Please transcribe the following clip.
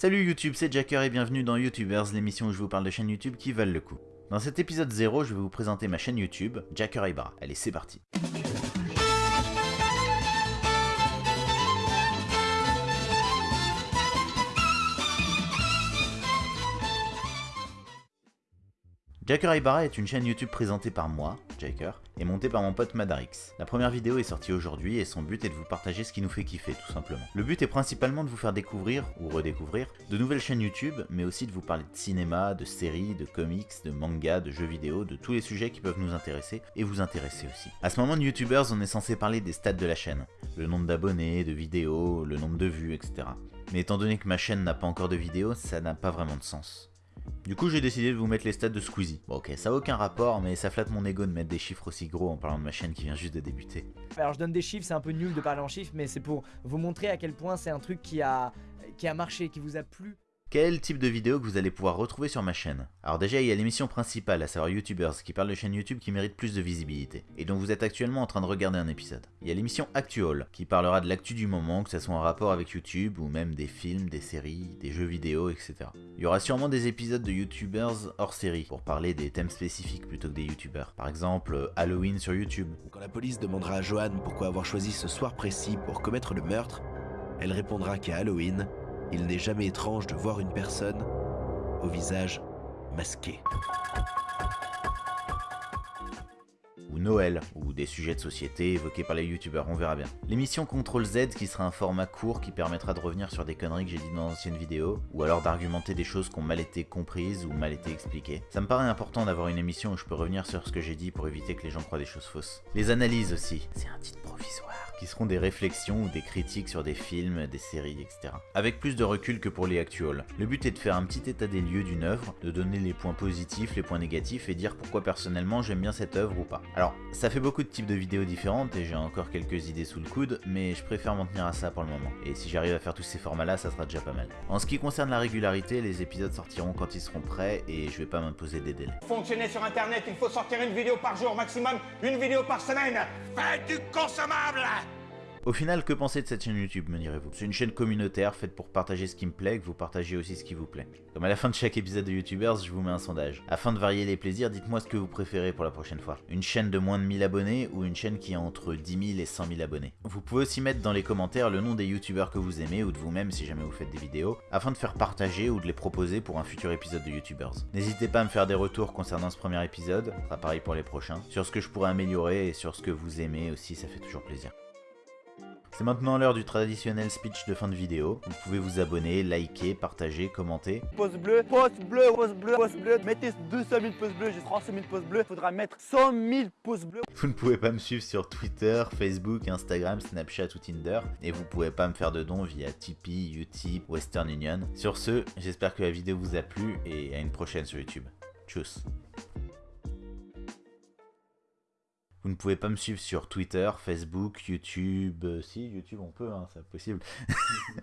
Salut YouTube, c'est Jacker et bienvenue dans YouTubers, l'émission où je vous parle de chaînes YouTube qui valent le coup. Dans cet épisode 0, je vais vous présenter ma chaîne YouTube, Jacker Ibra. Allez, c'est parti. Jacker Ibarra est une chaîne YouTube présentée par moi, Jacker, et montée par mon pote Madarix. La première vidéo est sortie aujourd'hui et son but est de vous partager ce qui nous fait kiffer tout simplement. Le but est principalement de vous faire découvrir, ou redécouvrir, de nouvelles chaînes YouTube, mais aussi de vous parler de cinéma, de séries, de comics, de mangas, de jeux vidéo, de tous les sujets qui peuvent nous intéresser et vous intéresser aussi. À ce moment de YouTubers, on est censé parler des stats de la chaîne, le nombre d'abonnés, de vidéos, le nombre de vues, etc. Mais étant donné que ma chaîne n'a pas encore de vidéos, ça n'a pas vraiment de sens. Du coup, j'ai décidé de vous mettre les stats de Squeezie. Bon, ok, ça a aucun rapport, mais ça flatte mon ego de mettre des chiffres aussi gros en parlant de ma chaîne qui vient juste de débuter. Alors, je donne des chiffres, c'est un peu nul de parler en chiffres, mais c'est pour vous montrer à quel point c'est un truc qui a, qui a marché, qui vous a plu. Quel type de vidéo que vous allez pouvoir retrouver sur ma chaîne Alors déjà, il y a l'émission principale, à savoir YouTubers, qui parle de chaînes YouTube qui méritent plus de visibilité, et dont vous êtes actuellement en train de regarder un épisode. Il y a l'émission Actual, qui parlera de l'actu du moment, que ce soit en rapport avec YouTube, ou même des films, des séries, des jeux vidéo, etc. Il y aura sûrement des épisodes de YouTubers hors série, pour parler des thèmes spécifiques plutôt que des YouTubers. Par exemple, Halloween sur YouTube. Quand la police demandera à Joanne pourquoi avoir choisi ce soir précis pour commettre le meurtre, elle répondra qu'à Halloween, il n'est jamais étrange de voir une personne au visage masqué. Ou Noël, ou des sujets de société évoqués par les youtubeurs, on verra bien. L'émission Control Z qui sera un format court qui permettra de revenir sur des conneries que j'ai dit dans d'anciennes vidéos, ou alors d'argumenter des choses qui ont mal été comprises ou mal été expliquées. Ça me paraît important d'avoir une émission où je peux revenir sur ce que j'ai dit pour éviter que les gens croient des choses fausses. Les analyses aussi, c'est un titre provisoire qui seront des réflexions ou des critiques sur des films, des séries, etc. Avec plus de recul que pour les actuals. Le but est de faire un petit état des lieux d'une œuvre, de donner les points positifs, les points négatifs et dire pourquoi personnellement j'aime bien cette œuvre ou pas. Alors, ça fait beaucoup de types de vidéos différentes et j'ai encore quelques idées sous le coude, mais je préfère m'en tenir à ça pour le moment. Et si j'arrive à faire tous ces formats là, ça sera déjà pas mal. En ce qui concerne la régularité, les épisodes sortiront quand ils seront prêts et je vais pas m'imposer des délais. Fonctionner sur internet, il faut sortir une vidéo par jour maximum, une vidéo par semaine. Faites du consommable au final, que penser de cette chaîne YouTube, me direz-vous? C'est une chaîne communautaire faite pour partager ce qui me plaît, que vous partagez aussi ce qui vous plaît. Comme à la fin de chaque épisode de YouTubers, je vous mets un sondage. Afin de varier les plaisirs, dites-moi ce que vous préférez pour la prochaine fois. Une chaîne de moins de 1000 abonnés ou une chaîne qui a entre 10 000 et 100 000 abonnés? Vous pouvez aussi mettre dans les commentaires le nom des YouTubers que vous aimez ou de vous-même si jamais vous faites des vidéos, afin de faire partager ou de les proposer pour un futur épisode de YouTubers. N'hésitez pas à me faire des retours concernant ce premier épisode, sera pareil pour les prochains, sur ce que je pourrais améliorer et sur ce que vous aimez aussi, ça fait toujours plaisir. C'est maintenant l'heure du traditionnel speech de fin de vidéo. Vous pouvez vous abonner, liker, partager, commenter. Pouce bleu, pouce bleu, pouce bleu, pouce bleu. Mettez 200 000 pouces bleus, j'ai 300 000 pouces bleus. Faudra mettre 100 000 pouces bleus. Vous ne pouvez pas me suivre sur Twitter, Facebook, Instagram, Snapchat ou Tinder. Et vous pouvez pas me faire de dons via Tipeee, Utip, Western Union. Sur ce, j'espère que la vidéo vous a plu et à une prochaine sur YouTube. Tchuss Vous ne pouvez pas me suivre sur Twitter, Facebook, YouTube. Euh, si, YouTube on peut, hein, c'est possible.